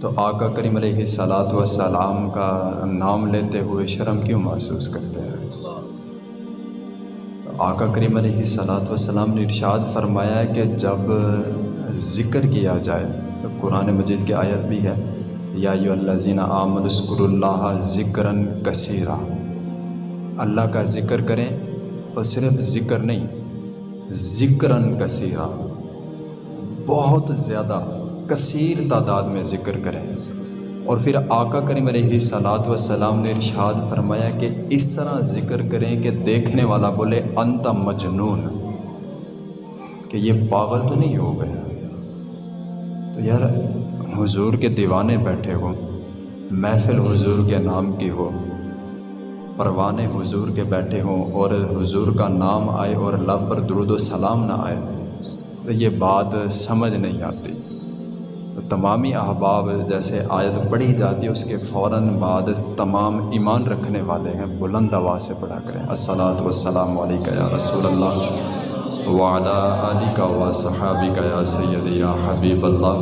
تو آقا کریم علیہ صلاۃ وسلام کا نام لیتے ہوئے شرم کیوں محسوس کرتے ہیں؟ آقا کریم علیہ صلاۃ وسلام نے ارشاد فرمایا ہے کہ جب ذکر کیا جائے، تو قرآن مجید کی آیت بھی ہے، یا یو اللہ زینہ آمد اسکر اللہ ذکراً کثیرہ اللہ کا ذکر کریں اور صرف ذکر نہیں، ذکراً کثیرہ بہت زیادہ۔ کثیر تعداد میں ذکر کریں۔ اور پھر آقا کریم علیہ صلاۃ وسلام نے ارشاد فرمایا کہ اس طرح ذکر کریں کہ دیکھنے والا بولے، انت مجنون۔ کہ یہ پاگل تو نہیں ہو گئے تو یار، حضور کے دیوانے بیٹھے ہوں محفل حضور کے نام کی ہو۔ پروانے حضور کے بیٹھے ہوں اور حضور کا نام آئے اور لب پر درود و سلام نہ آئے۔ تو یہ بات سمجھ نہیں آتی۔ تمامی احباب جیسے آیت پڑھی جاتی ہے، اس کے فوراً بعد تمام ایمان رکھنے والے ہیں، بلند آواز سے پڑھا کریں۔ السلاۃ والسلام علیکہ یا رسول اللہ وعلا علی کا و صحابی کا یا سید یا حبیب اللہ۔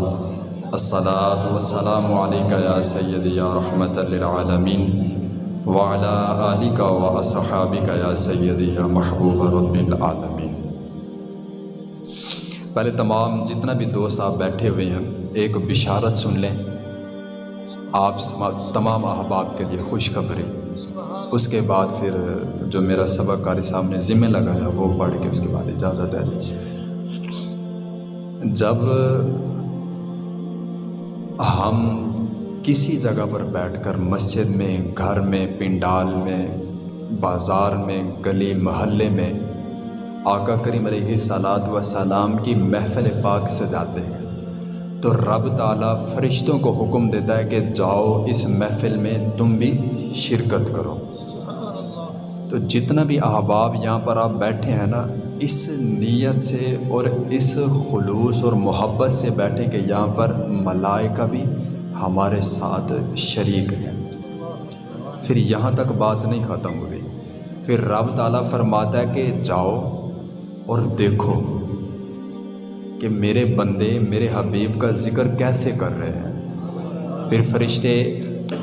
السلاۃ والسلام علیکہ یا سید یا رحمت للعالمین۔ وعلا علی کا و صحابی کا یا سید یا محبوب رب العالمین۔ پہلے تمام جتنا بھی دوست آپ بیٹھے ہوئے ہیں ایک بشارت سن لیں۔ آپ تمام احباب کے لیے خوشخبری اس کے بعد پھر جو میرا سبق قاری صاحب نے ذمہ لگایا وہ پڑھ کے اس کے بعد اجازت ہے جی جب ہم کسی جگہ پر بیٹھ کر مسجد میں، گھر میں، پنڈال میں، بازار میں، گلی محلے میں آقا کریم علیہ صلاۃ وسلام کی محفل پاک سجاتے ہیں۔ تو رب تعالیٰ فرشتوں کو حکم دیتا ہے کہ جاؤ اس محفل میں تم بھی شرکت کرو۔ تو جتنا بھی احباب یہاں پر آپ بیٹھے ہیں نا، اس نیت سے اور اس خلوص اور محبت سے بیٹھے کہ یہاں پر ملائکہ بھی ہمارے ساتھ شریک ہیں۔ پھر یہاں تک بات نہیں ختم ہوئی۔ پھر رب تعالیٰ فرماتا ہے کہ جاؤ اور دیکھو۔ کہ میرے بندے، میرے حبیب کا ذکر کیسے کر رہے ہیں؟ پھر فرشتے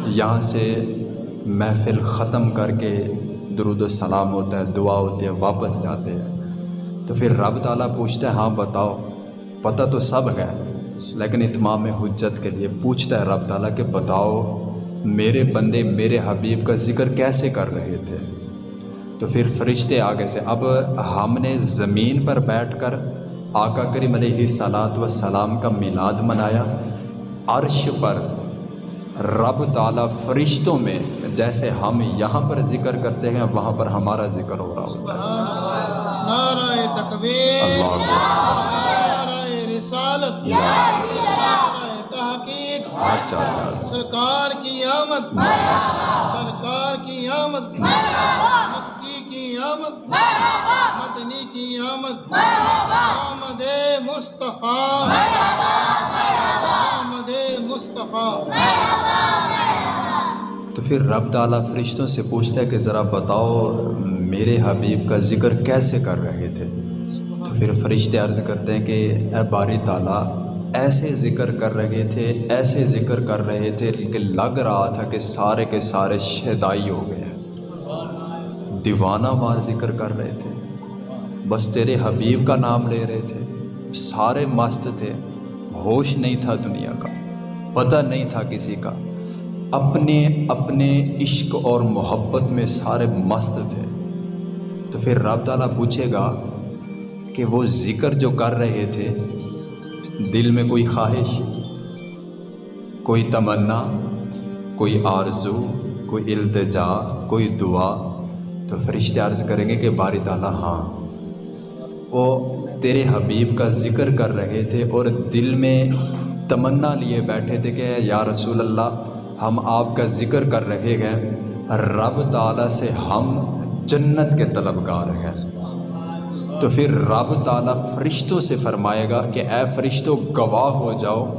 یہاں سے محفل ختم کر کے درود و سلام ہوتا ہے، دعا ہوتی ہے، واپس جاتے ہیں۔ تو پھر رب تعالیٰ پوچھتا ہے ہاں بتاؤ، پتہ تو سب ہے، لیکن اتمام حجت کے لیے پوچھتا ہے رب تعالیٰ کہ بتاؤ، میرے بندے، میرے حبیب کا ذکر کیسے کر رہے تھے؟ تو پھر فرشتے آگے سے، اب ہم نے زمین پر بیٹھ کر آقا کریم علیہ صلاۃ وسلام کا میلاد منایا عرش پر رب تعالیٰ فرشتوں میں جیسے ہم یہاں پر ذکر کرتے ہیں وہاں پر ہمارا ذکر ہو رہا ہوتا ہے۔ سرکار کی آمد۔ سرکار کی آمد۔ آمد مدنی کی آمد آمد مصطفیٰ آمد مصطفیٰ۔ تو پھر رب تعالیٰ فرشتوں سے پوچھتا ہے کہ ذرا بتاؤ میرے حبیب کا ذکر کیسے کر رہے تھے؟ تو پھر فرشتے عرض کرتے ہیں کہ اے باری تعالیٰ ایسے ذکر کر رہے تھے ایسے ذکر کر رہے تھے کہ لگ رہا تھا کہ سارے کے سارے شہدائی ہو گئے۔ دیوانہ وار ذکر کر رہے تھے۔ بس تیرے حبیب کا نام لے رہے تھے۔ سارے مست تھے۔ ہوش نہیں تھا دنیا کا۔ پتہ نہیں تھا کسی کا۔ اپنے اپنے عشق اور محبت میں سارے مست تھے۔ تو پھر رب تعالیٰ پوچھے گا کہ وہ ذکر جو کر رہے تھے، دل میں کوئی خواہش، کوئی تمنا، کوئی آرزو، کوئی التجا، کوئی دعا تو فرشتے عرض کریں گے کہ باری تعالیٰ ہاں۔ وہ تیرے حبیب کا ذکر کر رہے تھے اور دل میں تمنا لیے بیٹھے تھے کہ یا رسول اللہ، ہم آپ کا ذکر کر رہے ہیں۔ رب تعالیٰ سے ہم جنت کے طلبگار ہیں۔ تو پھر رب تعالیٰ فرشتوں سے فرمائے گا کہ اے فرشتوں گواہ ہو جاؤ۔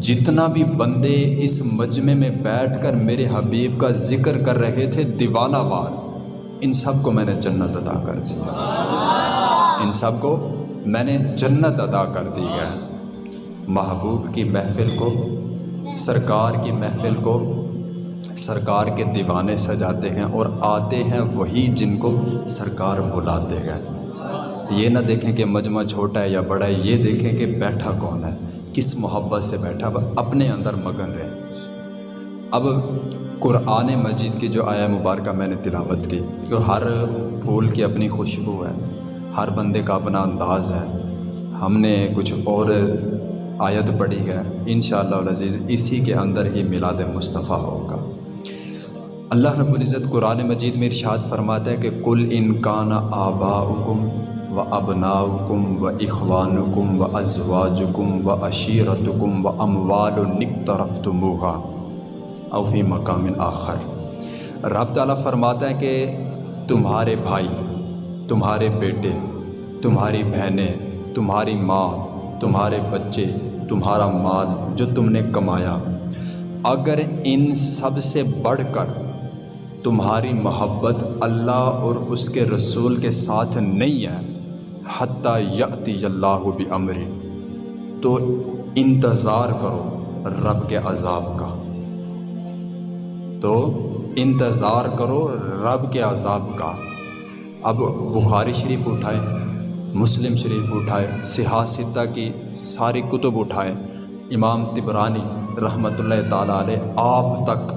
جتنا بھی بندے اس مجمع میں بیٹھ کر میرے حبیب کا ذکر کر رہے تھے دیوانہ وار۔ ان سب کو میں نے جنت عطا کر دی۔ ان سب کو میں نے جنت عطا کر دی ہے۔ محبوب کی محفل کو، سرکار کی محفل کو سرکار کے دیوانے سجاتے ہیں اور آتے ہیں وہی جن کو سرکار بلاتے ہیں۔ یہ نہ دیکھیں کہ مجمع چھوٹا ہے یا بڑا ہے، یہ دیکھیں کہ بیٹھا کون ہے، کس محبت سے بیٹھا، وہ اپنے اندر مگن رہے۔ اب قرآن مجید کی جو آیا مبارکہ میں نے تلاوت کی کہ ہر پھول کی اپنی خوشبو ہے، ہر بندے کا اپنا انداز ہے، ہم نے کچھ اور آیت پڑھی ہے، انشاءاللہ العزیز اسی کے اندر ہی میلاد مصطفیٰ ہوگا۔ اللہ رب العزت قرآن مجید میں ارشاد فرماتا ہے کہ کل انکان آباؤکم و ابناؤکم و اخوانکم و ازواجکم و عشیرتکم و اموال نقترفتموہا او فی مقام آخر۔ رب تعالیٰ فرماتا ہے کہ تمہارے بھائی، تمہارے بیٹے، تمہاری بہنیں، تمہاری ماں، تمہارے بچے، تمہارا مال جو تم نے کمایا، اگر ان سب سے بڑھ کر تمہاری محبت اللہ اور اس کے رسول کے ساتھ نہیں ہے، حتیٰ یاتی اللہ بھی امر تو انتظار کرو رب کے عذاب کا۔ تو انتظار کرو رب کے عذاب کا۔ اب بخاری شریف اٹھائے، مسلم شریف اٹھائے سیاستہ کی ساری کتب اٹھائے۔ امام تبرانی رحمۃ اللہ تعالیٰ علیہ آپ تک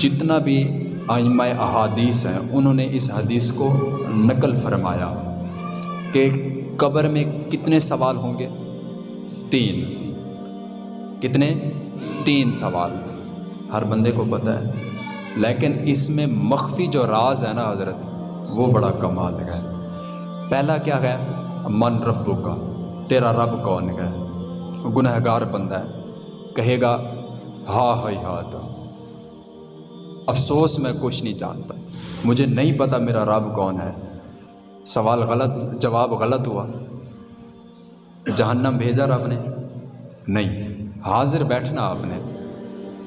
جتنا بھی آئمہ احادیث ہیں، انہوں نے اس حدیث کو نقل فرمایا کہ قبر میں کتنے سوال ہوں گے؟ تین۔ کتنے؟ تین سوال۔ ہر بندے کو پتہ ہے۔ لیکن اس میں مخفی جو راز ہے نا حضرت، وہ بڑا کمال ہے۔ پہلا کیا ہے؟ من ربو کا تیرا رب کون ہے؟ گنہ گار بندہ ہے۔ کہے گا ہاں ہائی ہاں تو افسوس، میں کچھ نہیں جانتا۔ مجھے نہیں پتہ میرا رب کون ہے۔ سوال غلط، جواب غلط ہوا۔ جہنم بھیجا رب نے؟ نہیں۔ حاضر بیٹھنا آپ نے۔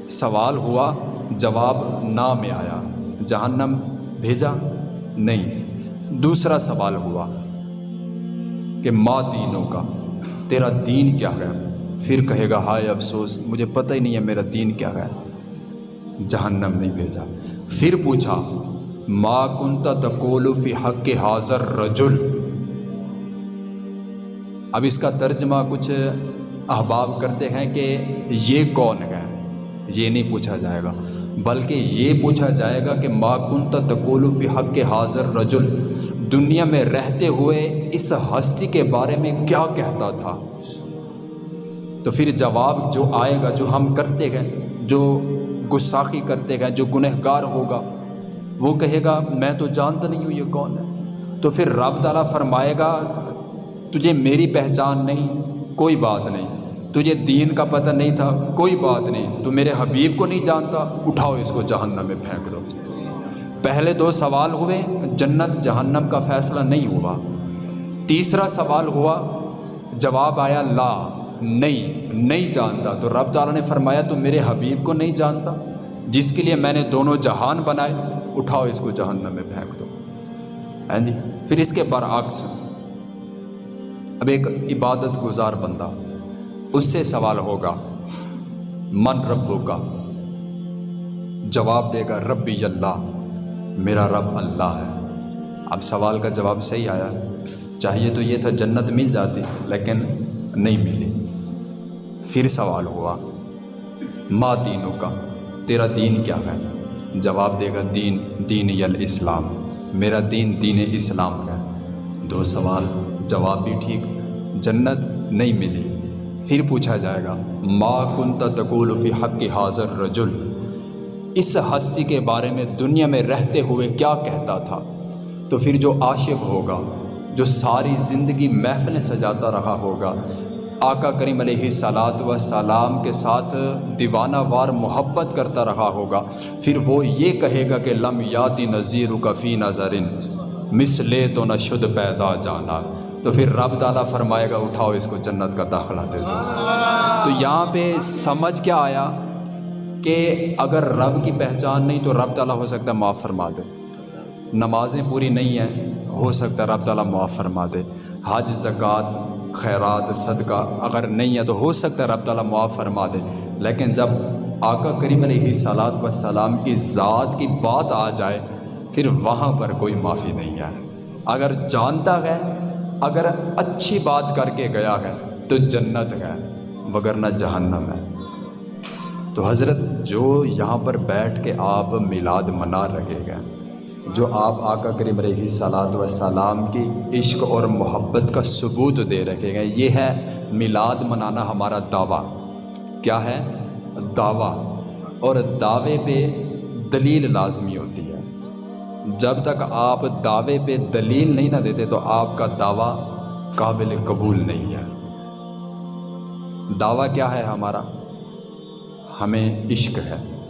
سوال ہوا، جواب نہ میں آیا۔ جہنم بھیجا؟ نہیں۔ دوسرا سوال ہوا کہ ماں دینوں کا، تیرا دین کیا ہے؟ پھر کہے گا، ہائے افسوس، مجھے پتہ ہی نہیں ہے میرا دین کیا ہے۔ جہنم نہیں بھیجا۔ پھر پوچھا، ما کنتا تقول فی حق حاضر رجل اب اس کا ترجمہ کچھ احباب کرتے ہیں کہ یہ کون ہے؟ یہ نہیں پوچھا جائے گا۔ بلکہ یہ پوچھا جائے گا کہ ما کنتا تقول فی حق حاضر رجل، دنیا میں رہتے ہوئے اس ہستی کے بارے میں کیا کہتا تھا؟ تو پھر جواب جو آئے گا، جو ہم کرتے گئے جو گستاخی کرتے گئے جو گنہ گار ہوگا، وہ کہے گا، میں تو جانتا نہیں ہوں یہ کون ہے۔ تو پھر رب تعالیٰ فرمائے گا، تجھے میری پہچان نہیں، کوئی بات نہیں۔ تجھے دین کا پتہ نہیں تھا، کوئی بات نہیں، تو میرے حبیب کو نہیں جانتا؟ اٹھاؤ اس کو جہنم میں پھینک دو۔ پہلے دو سوال ہوئے، جنت جہنم کا فیصلہ نہیں ہوا۔ تیسرا سوال ہوا، جواب آیا، لا، نہیں نہیں جانتا۔ تو رب تعالیٰ نے فرمایا، تو میرے حبیب کو نہیں جانتا؟ جس کے لیے میں نے دونوں جہان بنائے، اٹھاؤ اس کو جہنم میں پھینک دو۔ ہیں جی پھر اس کے برعکس، اب ایک عبادت گزار بندہ اس سے سوال ہوگا، من ربو کا جواب دے گا، ربی اللہ، میرا رب اللہ ہے۔ اب سوال کا جواب صحیح آیا۔ چاہیے تو یہ تھا جنت مل جاتی، لیکن نہیں ملی۔ پھر سوال ہوا ماں دینوں کا تیرا دین کیا ہے؟ جواب دے گا، دین دین یل اسلام میرا دین دین اسلام ہے۔ دو سوال، جواب بھی ٹھیک، جنت نہیں ملی۔ پھر پوچھا جائے گا، ما کنتا تقول فی حق حاضر رجل؟ اس ہستی کے بارے میں دنیا میں رہتے ہوئے کیا کہتا تھا؟ تو پھر جو عاشق ہوگا، جو ساری زندگی محفلیں سجاتا رہا ہوگا، آقا کریم علیہ سلاد و سلام کے ساتھ دیوانہ وار محبت کرتا رہا ہوگا، پھر وہ یہ کہے گا کہ لم یاتی نذیر و کفی نظرن مسلے تو نہ شد پیدا جانا۔ تو پھر رب تعالیٰ فرمائے گا، اٹھاؤ اس کو جنت کا داخلہ دے دو۔ تو یہاں پہ سمجھ کیا آیا کہ اگر رب کی پہچان نہیں تو رب تعالیٰ ہو سکتا ہے معاف فرما دے۔ نمازیں پوری نہیں ہیں، ہو سکتا ہے رب تعالیٰ معاف فرما دے۔ حج، زکوٰۃ، خیرات، صدقہ اگر نہیں ہے تو ہو سکتا ہے رب تعالیٰ معاف فرما دے۔ لیکن جب آقا کریم علیہ صلاحت و سلام کی ذات کی بات آ جائے، پھر وہاں پر کوئی معافی نہیں ہے۔ اگر جانتا ہے اگر اچھی بات کر کے گیا ہے تو جنت ہے، مگر نہ جہنم ہے۔ تو حضرت، جو یہاں پر بیٹھ کے آپ میلاد منا رکھے گا جو آپ آقا کریم علیہ صلاحت و سلام کی عشق اور محبت کا ثبوت دے رکھے گئے یہ ہے میلاد منانا ہمارا دعویٰ۔ کیا ہے؟ دعویٰ۔ اور دعوے پہ دلیل لازمی ہوتی ہے۔ جب تک آپ دعوے پہ دلیل نہیں نہ دیتے تو آپ کا دعویٰ قابل قبول نہیں ہے۔ دعویٰ کیا ہے ہمارا؟ ہمیں عشق ہے،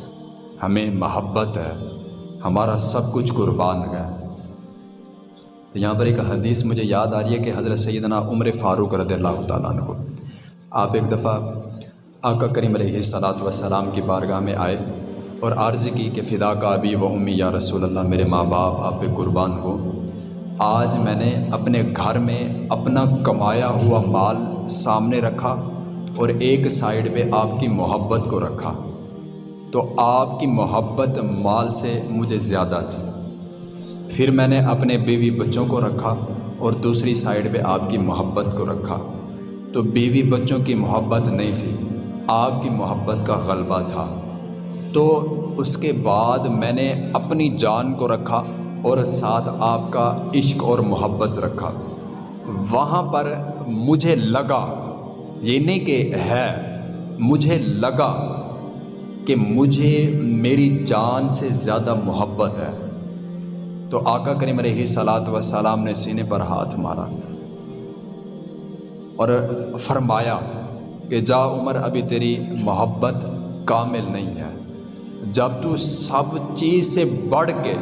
ہمیں محبت ہے، ہمارا سب کچھ قربان ہے۔ تو یہاں پر ایک حدیث مجھے یاد آ رہی ہے کہ حضرت سیدنا عمر فاروق رضی اللہ تعالیٰ عنہ، آپ ایک دفعہ آقا کریم علیہ صلاحت وسلام کی بارگاہ میں آئے۔ اور عرض کی کہ فدا کا ابی و امی یا رسول اللہ، میرے ماں باپ، آپ پہ قربان ہو۔ آج میں نے اپنے گھر میں اپنا کمایا ہوا مال سامنے رکھا اور ایک سائڈ پہ آپ کی محبت کو رکھا۔ تو آپ کی محبت مال سے مجھے زیادہ تھی۔ پھر میں نے اپنے بیوی بچوں کو رکھا اور دوسری سائڈ پہ آپ کی محبت کو رکھا۔ تو بیوی بچوں کی محبت نہیں تھی، آپ کی محبت کا غلبہ تھا۔ تو اس کے بعد میں نے اپنی جان کو رکھا اور ساتھ آپ کا عشق اور محبت رکھا۔ وہاں پر مجھے لگا یہ نہیں کہ ہے، مجھے لگا کہ مجھے میری جان سے زیادہ محبت ہے۔ تو آقا کریم علیہ صلاحت و سلام نے سینے پر ہاتھ مارا اور فرمایا کہ جا عمر، ابھی تیری محبت کامل نہیں ہے۔ جب تو سب چیز سے بڑھ کے،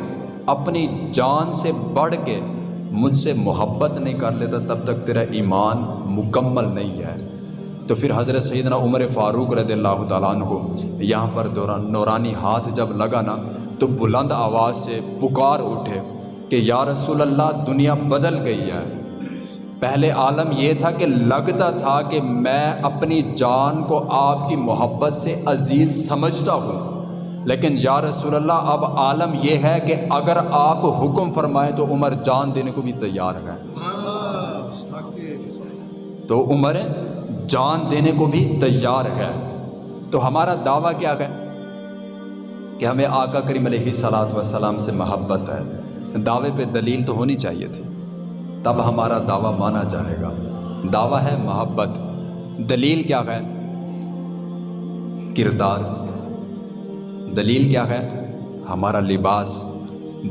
اپنی جان سے بڑھ کے مجھ سے محبت نہیں کر لیتا، تب تک تیرا ایمان مکمل نہیں ہے۔ تو پھر حضرت سیدنا عمر فاروق رضی اللہ تعالیٰ عنہ یہاں پر دوران، نورانی ہاتھ جب لگا نا، تو بلند آواز سے پکار اٹھے کہ، یا رسول اللہ، دنیا بدل گئی ہے۔ پہلے عالم یہ تھا کہ لگتا تھا کہ میں اپنی جان کو آپ کی محبت سے عزیز سمجھتا ہوں۔ لیکن یا رسول اللہ، اب عالم یہ ہے کہ اگر آپ حکم فرمائیں تو عمر جان دینے کو بھی تیار ہے تو عمر جان دینے کو بھی تیار ہے۔ تو ہمارا دعویٰ کیا ہے؟ کہ ہمیں آقا کریم علیہ صلاحت وسلام سے محبت ہے۔ دعوے پہ دلیل تو ہونی چاہیے تھی۔ تب ہمارا دعویٰ مانا جائے گا۔ دعویٰ ہے محبت۔ دلیل کیا ہے؟ کردار۔ دلیل کیا ہے؟ ہمارا لباس.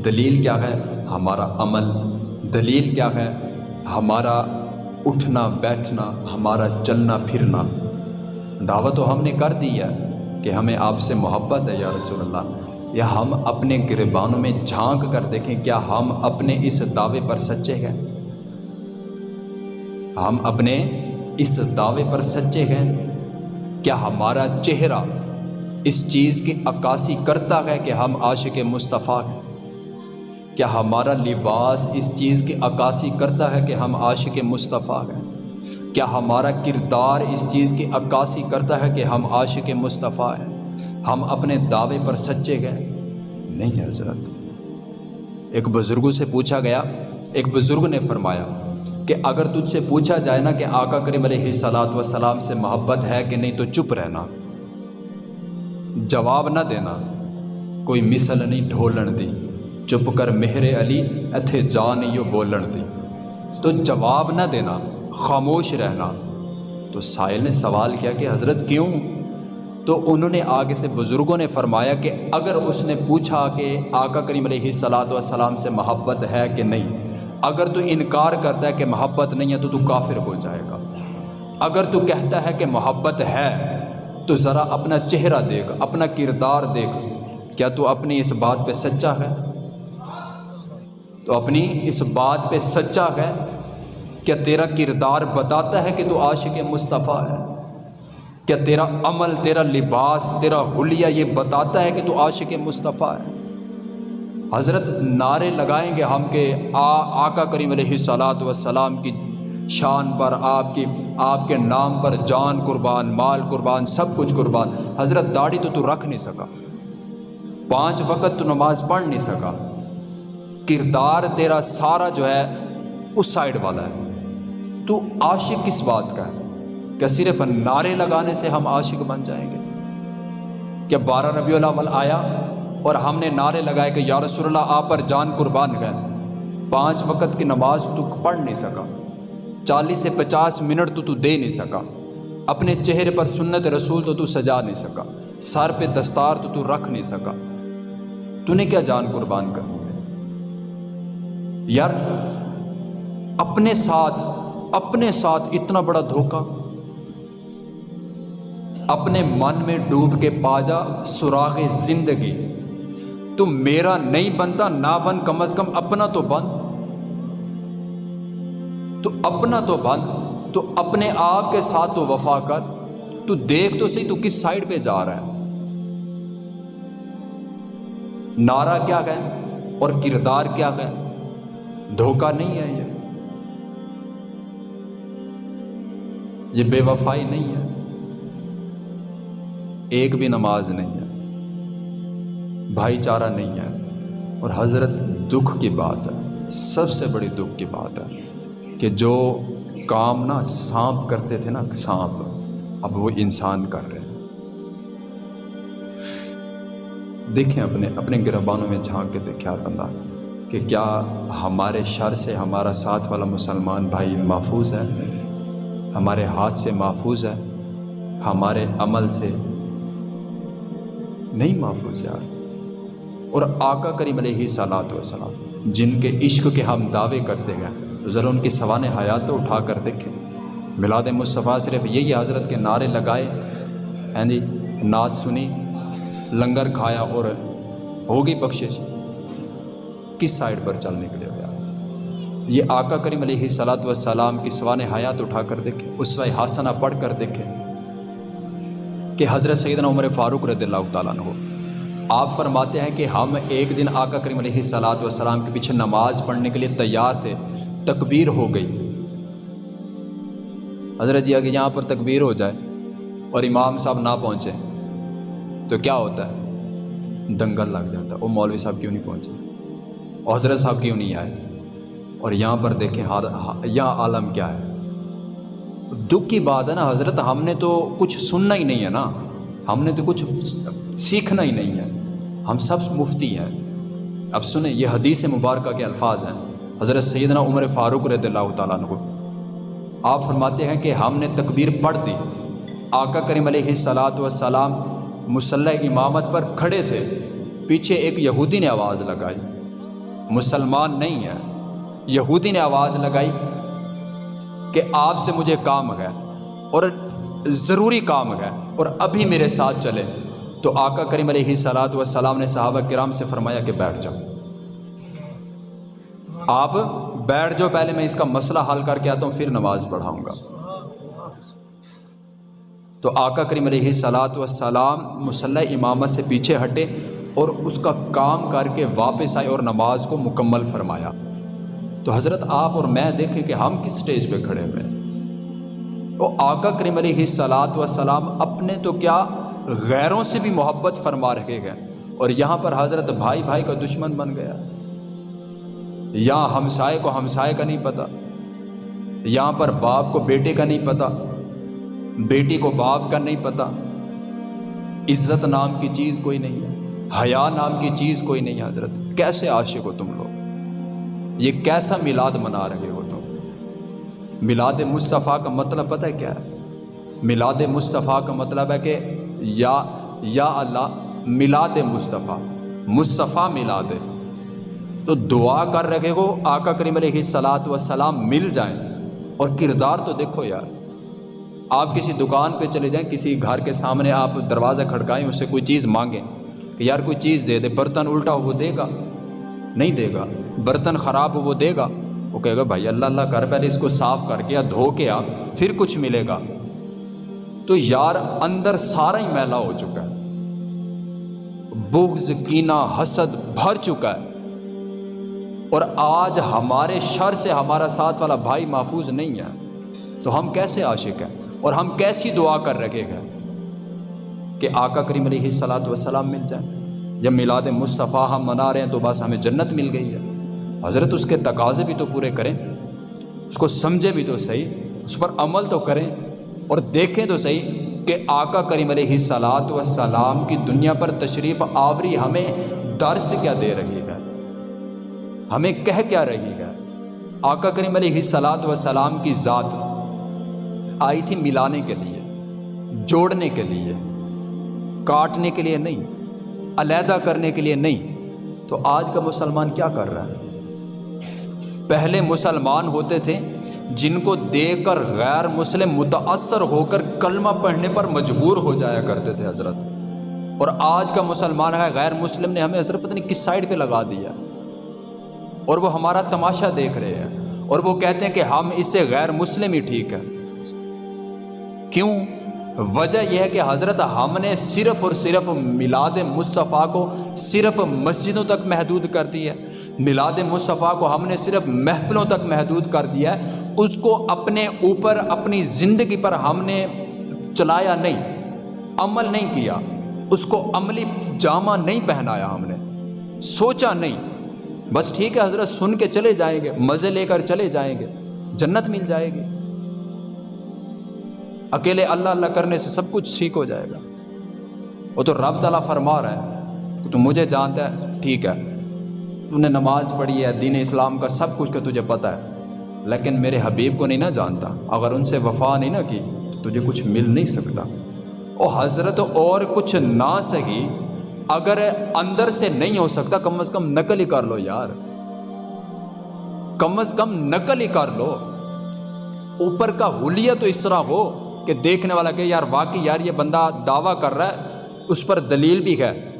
دلیل کیا ہے؟ ہمارا عمل. دلیل کیا ہے؟ ہمارا اٹھنا، بیٹھنا، ہمارا چلنا، پھرنا. دعوت تو ہم نے کر دی ہے کہ ہمیں آپ سے محبت ہے یا رسول اللہ. یا ہم اپنے گربانوں میں جھانک کر دیکھیں کیا ہم اپنے اس دعوے پر سچے ہیں؟ ہم اپنے اس دعوے پر سچے ہیں؟ کیا ہمارا چہرہ اس چیز کی عکاسی کرتا ہے کہ ہم عاشق مصطفیٰ ہیں۔ کیا ہمارا لباس اس چیز کی عکاسی کرتا ہے کہ ہم عاشق مصطفیٰ ہیں؟ کیا ہمارا کردار اس چیز کی عکاسی کرتا ہے کہ ہم عاشق مصطفیٰ ہیں؟ ہم اپنے دعوے پر سچے گئے نہیں حضرت۔ ایک بزرگوں سے پوچھا گیا، ایک بزرگ نے فرمایا کہ اگر تجھ سے پوچھا جائے نا کہ آقا کریم علیہ صلاحت و سلام سے محبت ہے کہ نہیں تو چپ رہنا۔ جواب نہ دینا۔ کوئی مثل نہیں ڈھولن دی۔ چپ کر مہر علی اتھے جا نہیں وہ بولن دی۔ تو جواب نہ دینا، خاموش رہنا۔ تو سائل نے سوال کیا کہ حضرت کیوں؟ تو انہوں نے آگے سے بزرگوں نے فرمایا کہ اگر اس نے پوچھا کہ آقا کریم علیہ صلاحت وسلام سے محبت ہے کہ نہیں، اگر تو انکار کرتا ہے کہ محبت نہیں ہے تو تو کافر ہو جائے گا۔ اگر تو کہتا ہے کہ محبت ہے تو ذرا اپنا چہرہ دیکھ، اپنا کردار دیکھ۔ کیا تو اپنی اس بات پہ سچا ہے؟ تو اپنی اس بات پہ سچا ہے؟ کیا تیرا کردار بتاتا ہے کہ تو عاشق مصطفیٰ ہے؟ کیا تیرا عمل، تیرا لباس، تیرا حلیہ یہ بتاتا ہے کہ تو عاشق مصطفیٰ ہے؟ حضرت نعرے لگائیں گے ہم کہ آ، آقا کریم علیہ صلاحت وسلام کی شان پر آپ کی، آپ کے نام پر جان قربان، مال قربان، سب کچھ قربان۔ حضرت داڑھی تو تو رکھ نہیں سکا۔ پانچ وقت تو نماز پڑھ نہیں سکا۔ کردار تیرا سارا جو ہے، اس سائڈ والا ہے۔ تو عاشق کس بات کا ہے؟ کہ صرف نعرے لگانے سے ہم عاشق بن جائیں گے؟ کہ بارہ ربیع الاول آیا اور ہم نے نعرے لگائے کہ یا رسول اللہ، آپ پر جان قربان گئے۔ پانچ وقت کی نماز تو پڑھ نہیں سکا۔ چالیس سے پچاس منٹ تو تو دے نہیں سکا۔ اپنے چہرے پر سنت رسول تو تو سجا نہیں سکا۔ سر پہ دستار تو تو رکھ نہیں سکا۔ تو نے کیا جان قربان کرنی ہے؟ یار، اپنے ساتھ اپنے ساتھ اتنا بڑا دھوکہ۔ اپنے من میں ڈوب کے پاجا سراغ زندگی۔ تو میرا نہیں بنتا، نہ بن، کم از کم اپنا تو بن۔ تو اپنا تو بن تو اپنے آپ کے ساتھ تو وفا کر، تو دیکھ تو صحیح تو کس سائڈ پہ جا رہا ہے۔ نعرہ کیا گئے اور کردار کیا گئے دھوکہ نہیں ہے یہ۔ یہ بے وفائی نہیں ہے۔ ایک بھی نماز نہیں ہے۔ بھائی چارہ نہیں ہے۔ اور حضرت دکھ کی بات ہے، سب سے بڑی دکھ کی بات ہے۔ کہ جو کام نا سانپ کرتے تھے نا، سانپ، اب وہ انسان کر رہے ہیں۔ دیکھیں اپنے اپنے گربانوں میں جھانک کے دیکھیں بندہ، کہ کیا ہمارے شر سے ہمارا ساتھ والا مسلمان بھائی محفوظ ہے؟ ہمارے ہاتھ سے محفوظ ہے؟ ہمارے عمل سے نہیں محفوظ یار۔ اور آقا کریم علیہ صلاحت وسلام جن کے عشق کے ہم دعوے کرتے گئے تو ذرا ان کی سوان حیات تو اٹھا کر دیکھیں میلاد مصطفیٰ صرف یہی حضرت کے نعرے لگائے، ہیں جی نعت سنی، لنگر کھایا اور ہوگی بخشش۔ کس سائڈ پر چلنے کے لیے یہ آقا کریم علیہ صلاحت وسلام کی سوان حیات اٹھا کر دیکھیں اس وقت پڑھ کر دیکھیں کہ حضرت سیدنا عمر فاروق رضی اللہ تعالیٰ عنہ۔ آپ فرماتے ہیں کہ ہم ایک دن آقا کریم علیہ صلاحت وسلام کے پیچھے نماز پڑھنے کے لیے تیار تھے۔ تکبیر ہو گئی۔ حضرت جی اگر یہاں پر تکبیر ہو جائے اور امام صاحب نہ پہنچے تو کیا ہوتا ہے؟ دنگل لگ جاتا۔ ہے وہ مولوی صاحب کیوں نہیں پہنچے؟ اور حضرت صاحب کیوں نہیں آئے؟ اور یہاں پر دیکھیں یہاں عالم کیا ہے؟ دکھ کی بات ہے نا، حضرت ہم نے تو کچھ سننا ہی نہیں ہے نا۔ ہم نے تو کچھ سیکھنا ہی نہیں ہے۔ ہم سب مفتی ہیں۔ اب سنیں، یہ حدیث مبارکہ کے الفاظ ہیں۔ حضرت سیدنا عمر فاروق رضی اللہ تعالیٰ عنہ۔ آپ فرماتے ہیں کہ ہم نے تکبیر پڑھ دی۔ آقا کریم علیہ صلاحت وسلام مسلح امامت پر کھڑے تھے۔ پیچھے ایک یہودی نے آواز لگائی۔ مسلمان نہیں ہے یہودی نے آواز لگائی کہ آپ سے مجھے کام ہے اور ضروری کام ہے اور ابھی میرے ساتھ چلے۔ تو آقا کریم علیہ صلاحت وسلام نے صحابہ کرام سے فرمایا کہ بیٹھ جاؤ۔ آپ بیٹھ جاؤ پہلے میں اس کا مسئلہ حل کر کے آتا ہوں، پھر نماز پڑھاؤں گا۔ تو آقا کریم علیہ صلاحت وسلام مسلح امامت سے پیچھے ہٹے اور اس کا کام کر کے واپس آئے اور نماز کو مکمل فرمایا۔ تو حضرت آپ اور میں دیکھیں کہ ہم کس سٹیج پہ کھڑے ہوئے وہ آقا کریم علیہ صلاحت وسلام اپنے تو کیا غیروں سے بھی محبت فرما رکھے گئے اور یہاں پر حضرت بھائی بھائی کا دشمن بن گیا۔ یہاں ہمسائے کو ہمسائے کا نہیں پتہ یہاں پر باپ کو بیٹے کا نہیں پتہ بیٹی کو باپ کا نہیں پتہ عزت نام کی چیز کوئی نہیں ہے، حیا نام کی چیز کوئی نہیں ہے حضرت۔ کیسے عاشق ہو تم لوگ؟ یہ کیسا میلاد منا رہے ہو تم؟ میلاد مصطفیٰ کا مطلب پتہ ہے کیا ہے؟ میلاد مصطفیٰ کا مطلب ہے کہ یا یا اللہ، میلاد مصطفیٰ مصطفیٰ میلاد تو دعا کر رہے ہو، آقا کریم علیہ صلاحت و سلام مل جائیں۔ اور کردار تو دیکھو یار، آپ کسی دکان پہ چلے جائیں، کسی گھر کے سامنے آپ دروازہ کھڑکائیں، اس سے کوئی چیز مانگیں کہ یار کوئی چیز دے دے، برتن الٹا ہو وہ دے گا؟ نہیں دے گا۔ برتن خراب ہو وہ دے گا؟ وہ کہے گا، بھائی اللہ اللہ کر، پہلے اس کو صاف کر کے یا دھو کے آ پھر کچھ ملے گا۔ تو یار اندر سارا ہی میلا ہو چکا ہے۔ بغض، کینہ، حسد بھر چکا ہے۔ اور آج ہمارے شر سے ہمارا ساتھ والا بھائی محفوظ نہیں ہے، تو ہم کیسے عاشق ہیں؟ اور ہم کیسی دعا کر رکھے گئے؟ کہ آقا کریم علیہ صلاحت وسلام مل جائے جب میلاد مصطفیٰ ہم منا رہے ہیں تو بس ہمیں جنت مل گئی ہے۔ حضرت اس کے تقاضے بھی تو پورے کریں، اس کو سمجھے بھی تو صحیح، اس پر عمل تو کریں۔ اور دیکھیں تو صحیح کہ آقا کریم علیہ صلاحت وسلام کی دنیا پر تشریف آوری ہمیں درس کیا دے رہی ہے۔ ہمیں کہہ کیا رہی ہے۔ آقا کریم علیہ صلاحت وسلام کی ذات آئی تھی ملانے کے لیے، جوڑنے کے لیے، کاٹنے کے لیے نہیں، علیحدہ کرنے کے لیے نہیں۔ تو آج کا مسلمان کیا کر رہا ہے؟ پہلے مسلمان ہوتے تھے جن کو دیکھ کر غیر مسلم متاثر ہو کر کلمہ پڑھنے پر مجبور ہو جایا کرتے تھے حضرت۔ اور آج کا مسلمان ہے، غیر مسلم نے ہمیں حضرت پتہ نہیں کس سائڈ پہ لگا دیا؟ اور وہ ہمارا تماشا دیکھ رہے ہیں اور وہ کہتے ہیں کہ ہم اس سے غیر مسلم ہی ٹھیک ہے کیوں؟ وجہ یہ ہے کہ حضرت ہم نے صرف اور صرف میلاد مصطفیٰ کو صرف مسجدوں تک محدود کر دی ہے۔ میلاد مصطفیٰ کو ہم نے صرف محفلوں تک محدود کر دیا ہے۔ اس کو اپنے اوپر، اپنی زندگی پر ہم نے چلایا نہیں، عمل نہیں کیا۔ اس کو عملی جامہ نہیں پہنایا ہم نے۔ سوچا نہیں۔ بس ٹھیک ہے، حضرت سن کے چلے جائیں گے، مزے لے کر چلے جائیں گے، جنت مل جائے گی۔ اکیلے اللہ اللہ کرنے سے سب کچھ ٹھیک ہو جائے گا۔ وہ تو رب تعالیٰ فرما رہا ہے تو مجھے جانتا ہے، ٹھیک ہے۔ تو نے نماز پڑھی ہے، دین اسلام کا سب کچھ کا تجھے پتہ ہے۔ لیکن میرے حبیب کو نہیں نہ جانتا۔ اگر ان سے وفا نہیں نہ کی، تو تجھے کچھ مل نہیں سکتا۔ اور حضرت، اور کچھ نہ سہی۔ اگر اندر سے نہیں ہو سکتا، کم از کم نقل ہی کر لو یار۔ کم از کم نقل ہی کر لو۔ اوپر کا حلیہ تو اس طرح ہو کہ دیکھنے والا کہ یار واقعی یار یہ بندہ دعویٰ کر رہا ہے، اس پر دلیل بھی ہے۔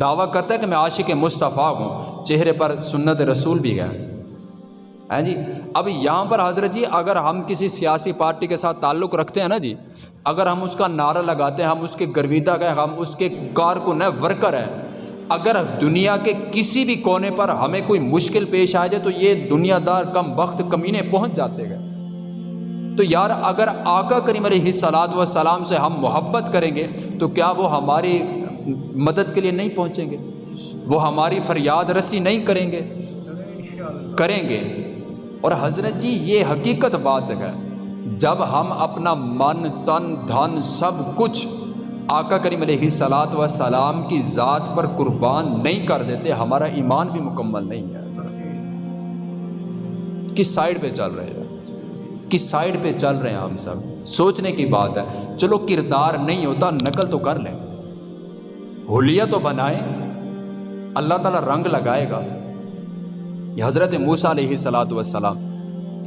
دعویٰ کرتا ہے کہ میں عاشق مصطفیٰ ہوں، چہرے پر سنت رسول بھی ہے۔ ہیں جی؟ اب یہاں پر حضرت جی اگر ہم کسی سیاسی پارٹی کے ساتھ تعلق رکھتے ہیں نا جی اگر ہم اس کا نعرہ لگاتے ہیں، ہم اس کے گرویدہ گئے، ہم اس کے کارکن ہیں، ورکر ہیں، اگر دنیا کے کسی بھی کونے پر ہمیں کوئی مشکل پیش آ جائے تو یہ دنیا دار کم وقت کمینے پہنچ جاتے گئے تو یار، اگر آقا کریم علیہ صلاحت و سلام سے ہم محبت کریں گے تو کیا وہ ہماری مدد کے لیے نہیں پہنچیں گے؟ وہ ہماری فریاد رسی نہیں کریں گے؟ کریں گے۔ اور حضرت جی یہ حقیقت بات ہے۔ جب ہم اپنا من، تن، دھن سب کچھ آقا کریم علیہ صلاحت و سلام کی ذات پر قربان نہیں کر دیتے، ہمارا ایمان بھی مکمل نہیں ہے۔ کس سائڈ پہ چل رہے ہیں؟ کس سائڈ پہ چل رہے ہیں ہم سب؟ سوچنے کی بات ہے۔ چلو کردار نہیں ہوتا، نقل تو کر لیں۔ ہولیہ تو بنائیں۔ اللہ تعالیٰ رنگ لگائے گا۔ یہ حضرت موسیٰ علیہ صلاۃ والسلام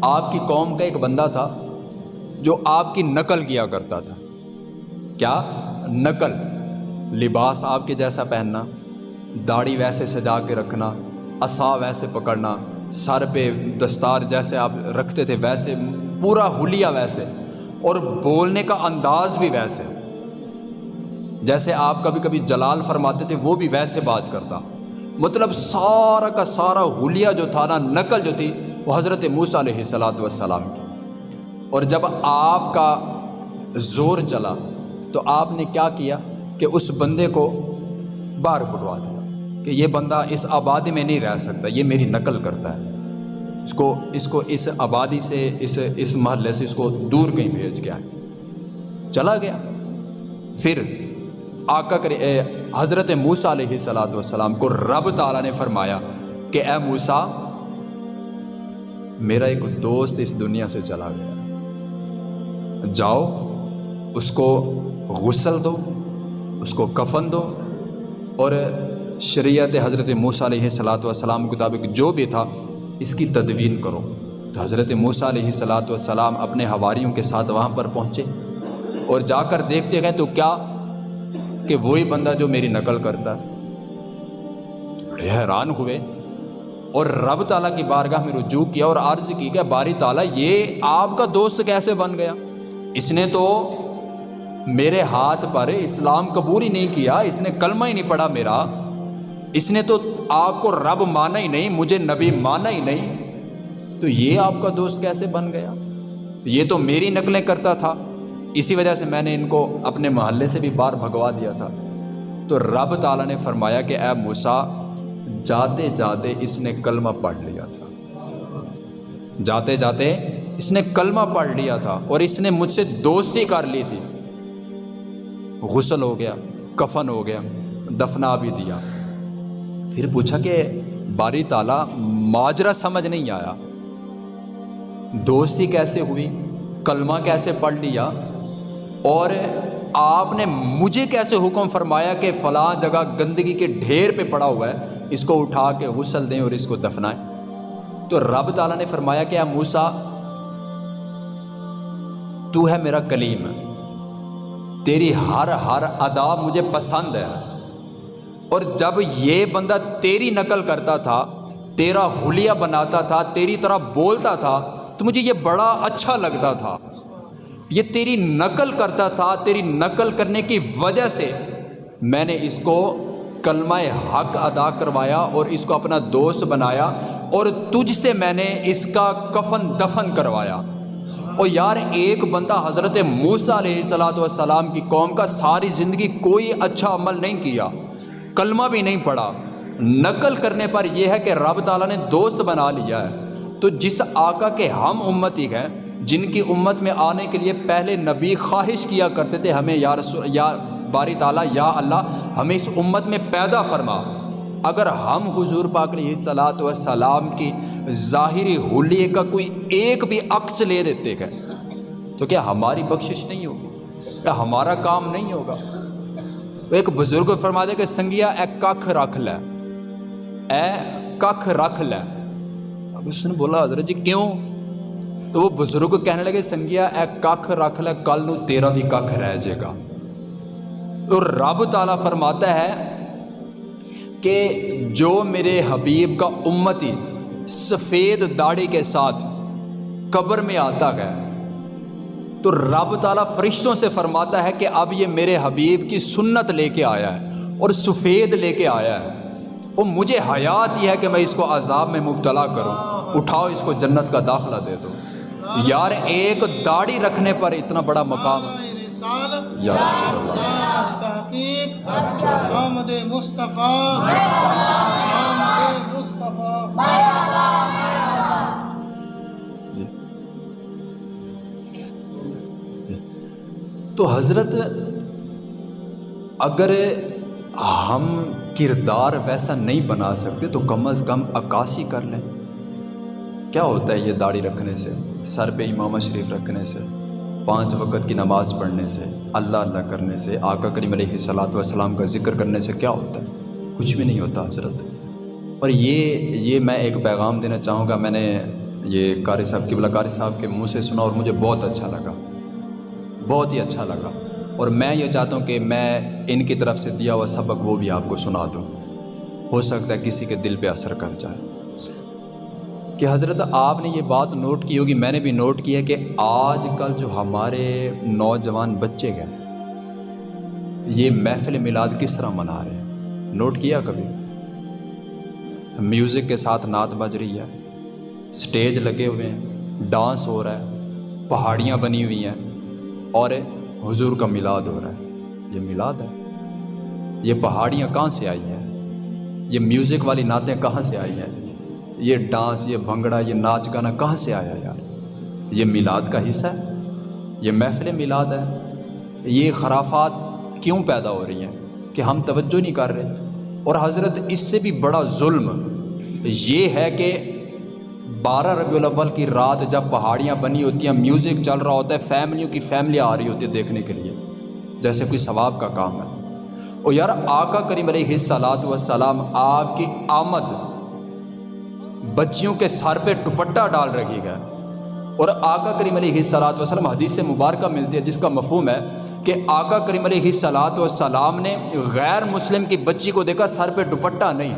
آپ کی قوم کا ایک بندہ تھا جو آپ کی نقل کیا کرتا تھا۔ کیا؟ نقل۔ لباس آپ کے جیسا پہننا، داڑھی ویسے سجا کے رکھنا اصا ویسے پکڑنا، سر پہ دستار جیسے آپ رکھتے تھے ویسے، پورا حلیہ ویسے، اور بولنے کا انداز بھی ویسے۔ جیسے آپ کبھی کبھی جلال فرماتے تھے، وہ بھی ویسے بات کرتا۔ مطلب سارا کا سارا حلیہ جو تھا نا، نقل جو تھی، وہ حضرت موسیٰ علیہ صلاۃ والسلام کی۔ اور جب آپ کا زور چلا، تو آپ نے کیا کیا کہ اس بندے کو باہر بٹوا دیا کہ یہ بندہ اس آبادی میں نہیں رہ سکتا، یہ میری نقل کرتا ہے۔ اس کو اس کو اس آبادی سے، اس اس محلے سے اس کو دور کہیں بھیج گیا۔ چلا گیا۔ پھر آقا کرے حضرت موسیٰ علیہ صلاۃ والسلام کو رب تعالیٰ نے فرمایا کہ اے موسیٰ، میرا ایک دوست اس دنیا سے چلا گیا۔ جاؤ، اس کو غسل دو، اس کو کفن دو اور شریعت حضرت موسیٰ علیہ صلاۃ والسلام کے مطابق جو بھی تھا، اس کی تدوین کرو۔ تو حضرت موسیٰ علیہ صلاۃ والسلام اپنے ہواریوں کے ساتھ وہاں پر پہنچے اور جا کر دیکھتے گئے تو کیا کہ وہی بندہ جو میری نقل کرتا۔ بڑے حیران ہوئے۔ اور رب تعالیٰ کی بارگاہ میں رجوع کیا اور عرض کی کہ باری تعالیٰ، یہ آپ کا دوست کیسے بن گیا؟ اس نے تو میرے ہاتھ پر اسلام قبول ہی نہیں کیا، اس نے کلمہ ہی نہیں پڑھا میرا۔ اس نے تو آپ کو رب مانا ہی نہیں، مجھے نبی مانا ہی نہیں۔ تو یہ آپ کا دوست کیسے بن گیا؟ یہ تو میری نقلیں کرتا تھا۔ اسی وجہ سے میں نے ان کو اپنے محلے سے بھی باہر بھگوا دیا تھا۔ تو رب تعالیٰ نے فرمایا کہ اے موسا جاتے جاتے اس نے کلمہ پڑھ لیا تھا۔ جاتے جاتے اس نے کلمہ پڑھ لیا تھا اور اس نے مجھ سے دوستی کر لی تھی۔ غسل ہو گیا، کفن ہو گیا دفنا بھی دیا۔ پھر پوچھا کہ باری تالا ماجرا سمجھ نہیں آیا۔ دوستی کیسے ہوئی؟ کلمہ کیسے پڑھ لیا؟ اور آپ نے مجھے کیسے حکم فرمایا کہ فلاں جگہ گندگی کے ڈھیر پہ پڑا ہوا ہے، اس کو اٹھا کے غسل دیں اور اس کو دفنائیں؟ تو رب تعالیٰ نے فرمایا کہ موسا تو ہے میرا کلیم۔ تیری ہر ہر ادا مجھے پسند ہے۔ اور جب یہ بندہ تیری نقل کرتا تھا، تیرا حلیہ بناتا تھا، تیری طرح بولتا تھا، تو مجھے یہ بڑا اچھا لگتا تھا۔ یہ تیری نقل کرتا تھا، تیری نقل کرنے کی وجہ سے میں نے اس کو کلمہ حق ادا کروایا اور اس کو اپنا دوست بنایا اور تجھ سے میں نے اس کا کفن دفن کروایا۔ اور یار، ایک بندہ حضرت موسیٰ علیہ صلاۃ والسلام کی قوم کا ساری زندگی کوئی اچھا عمل نہیں کیا، کلمہ بھی نہیں پڑھا۔ نقل کرنے پر یہ ہے کہ رب تعالیٰ نے دوست بنا لیا ہے۔ تو جس آقا کے ہم امتی ہیں جن کی امت میں آنے کے لیے پہلے نبی خواہش کیا کرتے تھے، ہمیں یا رسول یا باری تعالیٰ، یا اللہ، ہمیں اس امت میں پیدا فرما۔ اگر ہم حضور پاک علیہ صلاۃ و سلام کی ظاہری حلیے کا کوئی ایک بھی عکس لے دیتے گئے تو کیا ہماری بخشش نہیں ہوگی؟ کیا ہمارا کام نہیں ہوگا؟ ایک بزرگ فرما دے کہ سنگیا، اے ککھ رکھ لے۔ اے ککھ رکھ لے۔ اب اس نے بولا، حضرت جی کیوں؟ تو وہ بزرگ کہنے لگے، سنگیا، اے ککھ رکھ لے، کل نو تیرا بھی ککھ رہ جائے گا. تو رب تعالیٰ فرماتا ہے کہ جو میرے حبیب کا امتی سفید داڑھی کے ساتھ قبر میں آتا گیا تو رب تعالیٰ فرشتوں سے فرماتا ہے کہ اب یہ میرے حبیب کی سنت لے کے آیا ہے اور سفید لے کے آیا ہے۔ وہ مجھے حیات یہ ہے کہ میں اس کو عذاب میں مبتلا کروں۔ اٹھاؤ، اس کو جنت کا داخلہ دے دو۔ یار ایک داڑھی رکھنے پر اتنا بڑا مقام یا رسول اللہ۔ تحقیق آمد مصطفیٰ۔ آمد مصطفیٰ۔ تو حضرت اگر ہم کردار ویسا نہیں بنا سکتے تو کم از کم عکاسی کر لیں۔ کیا ہوتا ہے یہ داڑھی رکھنے سے؟ سر پہ امامہ شریف رکھنے سے، پانچ وقت کی نماز پڑھنے سے، اللہ اللہ کرنے سے، آقا کریم علیہ صلاۃ والسلام کا ذکر کرنے سے کیا ہوتا ہے؟ کچھ بھی نہیں ہوتا حضرت۔ اور یہ یہ میں ایک پیغام دینا چاہوں گا، میں نے یہ قاری صاحب، قبلہ قاری صاحب کے منہ سے سنا اور مجھے بہت اچھا لگا۔ بہت ہی اچھا لگا۔ اور میں یہ چاہتا ہوں کہ میں ان کی طرف سے دیا ہوا سبق وہ بھی آپ کو سنا دوں۔ ہو سکتا ہے کسی کے دل پہ اثر کر جائے۔ کہ حضرت آپ نے یہ بات نوٹ کی ہوگی، میں نے بھی نوٹ کیا کہ آج کل جو ہمارے نوجوان بچے گئے یہ محفل میلاد کس طرح منا رہے ہیں؟ نوٹ کیا کبھی؟ میوزک کے ساتھ نعت بج رہی ہے، سٹیج لگے ہوئے ہیں، ڈانس ہو رہا ہے، پہاڑیاں بنی ہوئی ہیں، اور حضور کا میلاد ہو رہا ہے۔ یہ میلاد ہے؟ یہ پہاڑیاں کہاں سے آئی ہیں؟ یہ میوزک والی نعتیں کہاں سے آئی ہیں؟ یہ ڈانس، یہ بھنگڑا، یہ ناچ گانا کہاں سے آیا یار؟ یہ میلاد کا حصہ ہے؟ یہ محفل میلاد ہے؟ یہ خرافات کیوں پیدا ہو رہی ہیں کہ ہم توجہ نہیں کر رہے؟ اور حضرت اس سے بھی بڑا ظلم یہ ہے کہ بارہ ربیع الاول کی رات جب پہاڑیاں بنی ہوتی ہیں میوزک چل رہا ہوتا ہے فیملیوں کی فیملیاں آ رہی ہوتی ہے دیکھنے کے لیے، جیسے کوئی ثواب کا کام ہے۔ اور یار آقا کریم علیہ صلاحت والسلام، آپ کی آمد بچیوں کے سر پہ دوپٹہ ڈال رکھی گئے اور آقا کریم علیہ صلاحت وسلم حدیث مبارکہ ملتی ہے جس کا مفہوم ہے کہ آقا کریم علیہ صلاحت والسلام نے غیر مسلم کی بچی کو دیکھا سر پہ دوپٹہ نہیں،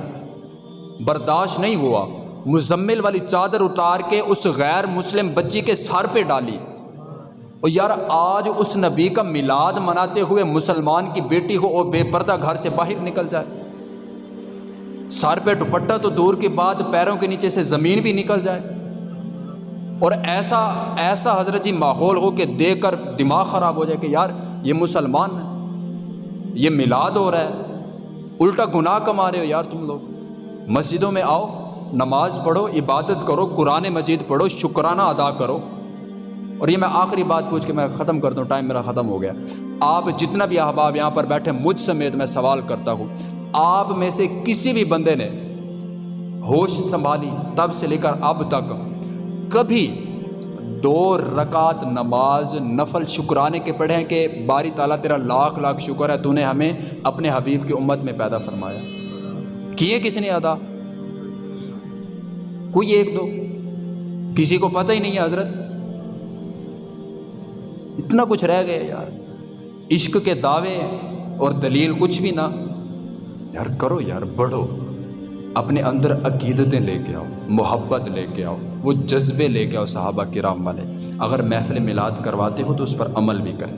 برداشت نہیں ہوا۔ مزمل والی چادر اتار کے اس غیر مسلم بچی کے سر پہ ڈالی۔ اور یار، آج اس نبی کا میلاد مناتے ہوئے مسلمان کی بیٹی کو وہ بے پردہ گھر سے باہر نکل جائے۔ سار پہ دوپٹہ تو دور کے بعد پیروں کے نیچے سے زمین بھی نکل جائے۔ اور ایسا ایسا حضرت جی ماحول ہو کہ دیکھ کر دماغ خراب ہو جائے کہ یار یہ مسلمان ہے یہ میلاد ہو رہا ہے، الٹا گناہ کما رہے ہو یار تم لوگ۔ مسجدوں میں آؤ، نماز پڑھو، عبادت کرو، قرآن مجید پڑھو، شکرانہ ادا کرو۔ اور یہ میں آخری بات پوچھ کے میں ختم کر دوں، ٹائم میرا ختم ہو گیا۔ آپ جتنا بھی احباب یہاں پر بیٹھے، مجھ سمیت میں سوال کرتا ہوں۔ آپ میں سے کسی بھی بندے نے ہوش سنبھالی تب سے لے کر اب تک کبھی دو رکعت نماز نفل شکرانے کے پڑھے کہ باری تعالیٰ تیرا لاکھ لاکھ شکر ہے تو نے ہمیں اپنے حبیب کی امت میں پیدا فرمایا۔ کیے کس نے ادا؟ کوئی ایک دو؟ کسی کو پتہ ہی نہیں ہے حضرت۔ اتنا کچھ رہ گئے یار۔ عشق کے دعوے اور دلیل کچھ بھی نہ۔ یار کرو یار، بڑھو۔ اپنے اندر عقیدتیں لے کے آؤ، محبت لے کے آؤ، وہ جذبے لے کے آؤ صحابہ کرام والے۔ اگر محفل میلاد کرواتے ہو تو اس پر عمل بھی کریں۔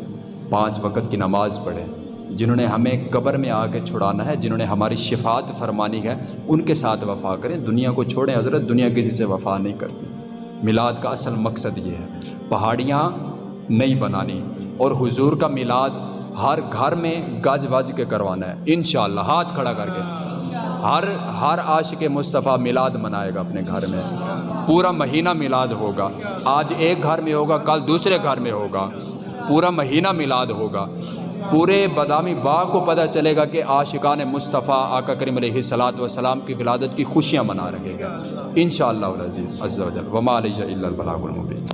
پانچ وقت کی نماز پڑھیں۔ جنہوں نے ہمیں قبر میں آ کے چھڑانا ہے، جنہوں نے ہماری شفاعت فرمانی ہے، ان کے ساتھ وفا کریں۔ دنیا کو چھوڑیں، حضرت، دنیا کسی سے وفا نہیں کرتی۔ میلاد کا اصل مقصد یہ ہے۔ پہاڑیاں نہیں بنانی اور حضور کا میلاد ہر گھر میں گج وج کے کروانا ہے۔ انشاءاللہ، ہاتھ کھڑا کر کے۔ ہر ہر عاشق مصطفیٰ میلاد منائے گا اپنے گھر میں۔ پورا مہینہ میلاد ہوگا۔ آج ایک گھر میں ہوگا، کل دوسرے گھر میں ہوگا۔ پورا مہینہ میلاد ہوگا۔ پورے بادامی باغ کو پتہ چلے گا کہ عاشقان مصطفیٰ آقا کریم علیہ الصلاۃ والسلام کی ولادت کی خوشیاں منا رہے گا ان شاء اللہ عزیز عز و جل۔ وما علیہ الا البلاغ المبین۔